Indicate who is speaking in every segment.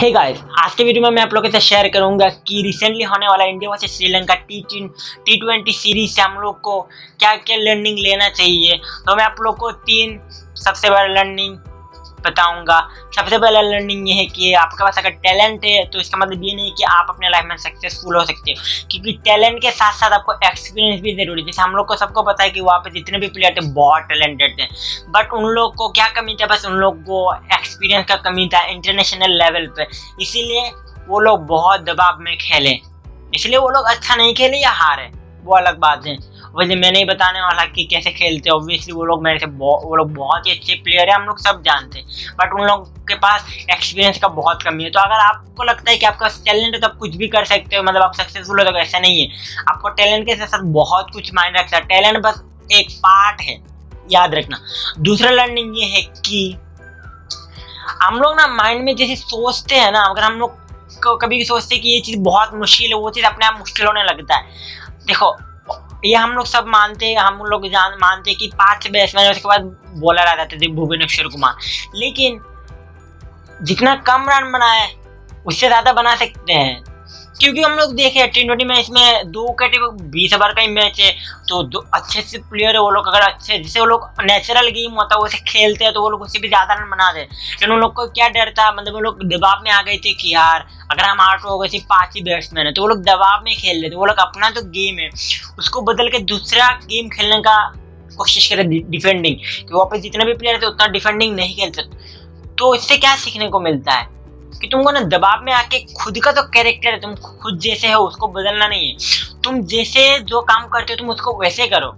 Speaker 1: Hey guys आज के video में मैं आप लोगों के साथ शेयर करूँगा कि रिसेंटली होने वाला India versus Sri Lanka T T twenty series से हम लोग को क्या क्या लर्निंग लेना चाहिए। तो मैं आप लोग को तीन सबसे बड़ा लर्निंग बताऊँगा। सबसे पहला लर्निंग ये है कि आपके पास अगर टैलेंट है तो इसका मतलब ये नहीं कि आप अपने लाइफ में सक्सेसफुल हो सकते हो। क्योंकि टैलेंट के साथ साथ आपको एक्सपीरियंस भी ज़रूरी है। जैसे हम लोग को सबको पता है कि वहाँ पे जितने भी प्लेयर थे, बहुत टैलेंटेड थे। बट उन लोग को क्या कमी था? बस उन लोग को एक्सपीरियंस का कमी था इंटरनेशनल लेवल पर इसीलिए वो लोग बहुत दबाव में खेले। इसलिए वो लोग अच्छा नहीं खेले या हारे? वो अलग बात है। वैसे मैं नहीं बताने वाला कि कैसे खेलते ऑब्वियसली वो लोग मेरे से वो लोग बहुत ही अच्छे प्लेयर हैं, हम लोग सब जानते हैं। बट उन लोग के पास एक्सपीरियंस का बहुत कमी है। तो अगर आपको लगता है कि आपका टैलेंट है तो आप कुछ भी कर सकते हो। मतलब आप सक्सेसफुल हो तो ऐसा नहीं है। आपको टैलेंट के साथ साथ बहुत कुछ माइंड रखता है। टैलेंट बस एक पार्ट है, याद रखना। दूसरा लर्निंग ये है कि हम लोग ना माइंड में जैसे सोचते हैं ना, अगर हम लोग कभी सोचते हैं कि ये चीज़ बहुत मुश्किल है, वो चीज़ अपने आप मुश्किल होने लगता है। देखो ये हम लोग सब मानते हैं, हम लोग जान, मानते हैं कि पाँच बैट्समैन उसके बाद बॉलर आ जाते थे भुवनेश्वर कुमार। लेकिन जितना कम रन बनाए उससे ज़्यादा बना सकते हैं। क्योंकि हम लोग देखे टी ट्वेंटी मैच में दो कैटेगरी बीस ओवर का ही मैच है तो दो अच्छे अच्छे प्लेयर है वो लोग, अगर अच्छे, जैसे वो लोग नेचुरल गेम होता है वैसे खेलते हैं तो वो लोग उससे भी ज़्यादा रन बना दे। लेकिन उन लोग को क्या डर था मतलब वो लोग दबाव में आ गए थे कि यार, अगर हम आठ हो गए थे पाँच ही बैट्समैन है तो वो लोग दबाव में खेल रहे थे, वो लोग अपना जो गेम है, उसको बदल के दूसरा गेम खेलने का कोशिश करें डिफेंडिंग कि पे जितने भी प्लेयर थे, उतना डिफेंडिंग नहीं खेलते तो इससे क्या सीखने को मिलता है? कि तुमको ना दबाव में आके खुद का तो कैरेक्टर है, तुम खुद जैसे हो, उसको बदलना नहीं है। तुम जैसे जो काम करते हो, तुम उसको वैसे करो।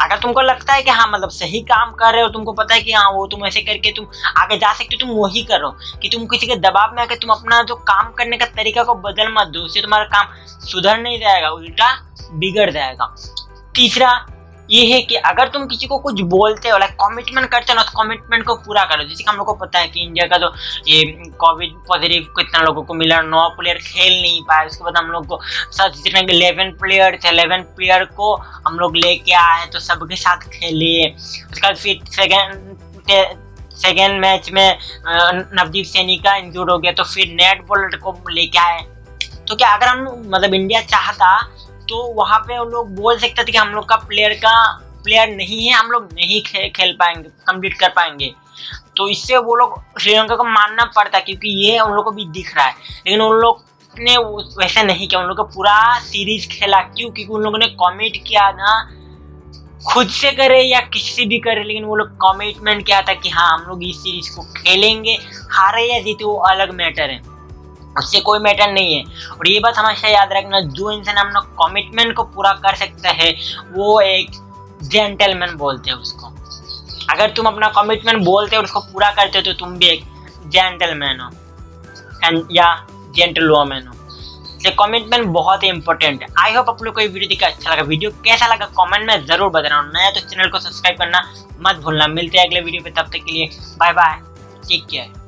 Speaker 1: अगर तुमको लगता है कि हाँ मतलब सही काम कर रहे हो, तुमको पता है कि हाँ वो तुम ऐसे करके तुम आगे जा सकते हो, तुम वही करो। कि तुम किसी के दबाव में आके तुम अपना जो काम करने का तरीका को बदल मत दो, उससे तुम्हारा काम सुधर नहीं जाएगा, उल्टा बिगड़ जाएगा। तीसरा ये है कि अगर तुम किसी को कुछ बोलते हो लाइक कमिटमेंट करते हो ना तो कमिटमेंट को पूरा करो। जैसे कि हम लोग को पता है कि इंडिया का तो ये कोविड पॉजिटिव कितना लोगों को मिला, नौ प्लेयर खेल नहीं पाए। उसके बाद हम लोग को सब जितने इलेवन प्लेयर थे इलेवन प्लेयर को हम लोग लेके आए तो सबके साथ खेले। उसके बाद फिर सेकेंड सेकेंड मैच में नवदीप सैनी का इंजूर हो गया तो फिर नेट बॉलर को लेके आए। तो क्या अगर हम मतलब इंडिया चाहता तो वहाँ पे वो लोग बोल सकते थे कि हम लोग का प्लेयर का प्लेयर नहीं है हम लोग नहीं खे, खेल पाएँगे कंप्लीट कर पाएँगे। तो इससे वो लोग श्रीलंका को मानना पड़ता क्योंकि ये उन लोग को भी दिख रहा है। लेकिन उन लोग ने वैसे नहीं किया उन लोग का पूरा सीरीज़ खेला क्यों? क्योंकि उन लोगों ने कॉमिट किया ना खुद से करे या किसी भी करे लेकिन वो लोग कमिटमेंट किया था कि हाँ हम लोग इस सीरीज़ को खेलेंगे हारे या जीते वो अलग मैटर है। उससे कोई मैटर नहीं है। और ये बात हमेशा याद रखना, जो इंसान अपना कमिटमेंट को पूरा कर सकता है, वो एक जेंटलमैन बोलते हैं उसको। अगर तुम अपना कमिटमेंट बोलते हो और उसको पूरा करते हो तो तुम भी एक जेंटलमैन हो। एंड या जेंटल वोमैन हो। इसलिए कमिटमेंट बहुत ही इंपॉर्टेंट है। आई होप आप लोग को ये वीडियो देखा अच्छा लगा। वीडियो कैसा लगा कमेंट में ज़रूर बताना। नया तो चैनल को सब्सक्राइब करना मत भूलना। मिलते हैं अगले वीडियो पे, तब तक के लिए बाय बाय टेक केयर